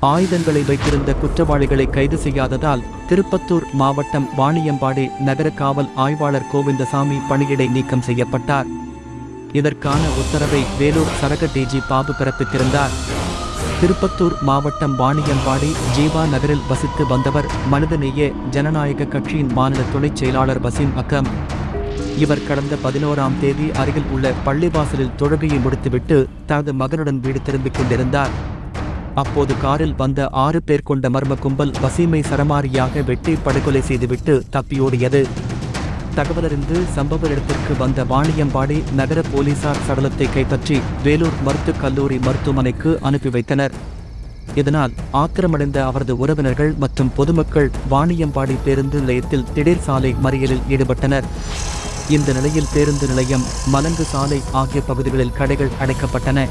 ஆயுதங்களை வைத்திருந்த குற்றவாளிகளை கைது செய்யாததால் திருப்பத்தூர் மாவட்டம் வாணியம்பாடி நகர காவல் ஆய்வாளர் கோவிந்தசாமி பணியிடை நீக்கம் செய்யப்பட்டார். இதற்கான உத்தரவை வேலூர் சரக டிஜி பாபு பிறப்பித்திருந்தார். திருப்பத்தூர் மாவட்டம் வாணியம்பாடி ஜீவா நகரில் வசித்து வந்தவர் மனிதநேய ஜனநாயக கட்சியின் மாநில துணைச் செயலாளர் வசீம் அக்கம் இவர் கடந்த பதினோராம் தேதி அருகில் உள்ள பள்ளிவாசலில் தொழுகையை முடித்துவிட்டு தனது மகனுடன் வீடு திரும்பிக் கொண்டிருந்தார். அப்போது காரில் வந்த ஆறு பேர் கொண்ட மர்ம கும்பல் வசீமை சரமாரியாக வெட்டி படுகொலை செய்துவிட்டு தப்பியோடியது. தகவலறிந்து சம்பவ இடத்திற்கு வந்த வாணியம்பாடி நகர போலீசார் சடலத்தை கைப்பற்றி வேலூர் மருத்துவக் கல்லூரி மருத்துவமனைக்கு அனுப்பி வைத்தனர். இதனால் ஆத்திரமடைந்த அவரது உறவினர்கள் மற்றும் பொதுமக்கள் வாணியம்பாடி பேருந்து நிலையத்தில் திடீர் சாலை மறியலில் ஈடுபட்டனர். இந்த நிலையில் பேருந்து நிலையம் மலங்கு சாலை ஆகிய பகுதிகளில் கடைகள் அடைக்கப்பட்டன.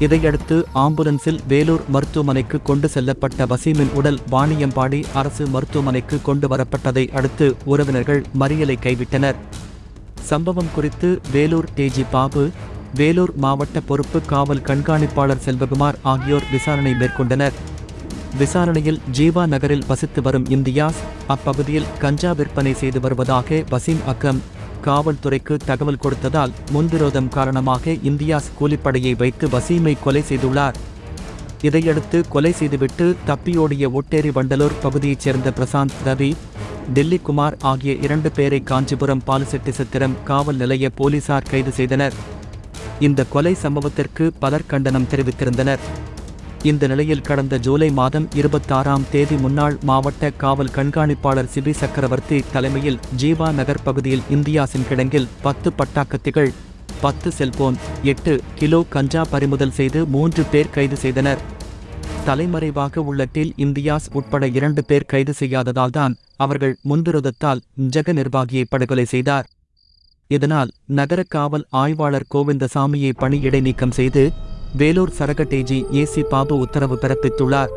இதையடுத்து ஆம்புலன்ஸில் வேலூர் மருத்துவமனைக்கு கொண்டு செல்லப்பட்ட வசீமின் உடல் வாணியம்பாடி அரசு மருத்துவமனைக்கு கொண்டு வரப்பட்டதை அடுத்து உறவினர்கள் மறியலை கைவிட்டனர். சம்பவம் குறித்து வேலூர் டேஜி பாபு வேலூர் மாவட்ட பொறுப்பு காவல் கண்காணிப்பாளர் செல்வகுமார் ஆகியோர் விசாரணை மேற்கொண்டனர். விசாரணையில் ஜீவா நகரில் வசித்து வரும் இந்தியாஸ் அப்பகுதியில் கஞ்சா விற்பனை செய்து வருவதாக வசீம் அக்கம் காவல்துறைக்கு தகவல் கொடுத்ததால் முன்விரோதம் காரணமாக இந்தியாஸ் கூலிப்படையை வைத்து வசீமை கொலை செய்துள்ளார். இதையடுத்து கொலை செய்துவிட்டு தப்பியோடிய ஒட்டேரி வண்டலூர் பகுதியைச் சேர்ந்த பிரசாந்த் ரவி டெல்லி குமார் ஆகிய இரண்டு பேரை காஞ்சிபுரம் பாலுசெட்டி சித்திரம் காவல் நிலைய போலீசார் கைது செய்தனர். இந்த கொலை சம்பவத்திற்கு பலர் கண்டனம் தெரிவித்திருந்தனர். இந்த நிலையில் கடந்த ஜூலை மாதம் இருபத்தாறாம் தேதி முன்னாள் மாவட்ட காவல் கண்காணிப்பாளர் சிபி சக்கரவர்த்தி தலைமையில் ஜீவா நகர் பகுதியில் இந்தியாசின் கிடங்கில் பத்து பட்டாக்கத்திகள் பத்து செல்போன் எட்டு கிலோ கஞ்சா பறிமுதல் செய்து மூன்று பேர் கைது செய்தனர். தலைமறைவாக உள்ள டில் இந்தியாஸ் உட்பட இரண்டு பேர் கைது செய்யாததால்தான் அவர்கள் முன்விரோதத்தால் ஜெக நிர்வாகியை படுகொலை செய்தார். இதனால் நகர காவல் ஆய்வாளர் கோவிந்தசாமியை பணி இடைநீக்கம் செய்து வேலூர் சரகட்டேஜி ஏசி பாபு உத்தரவு பிறப்பித்துள்ளார்.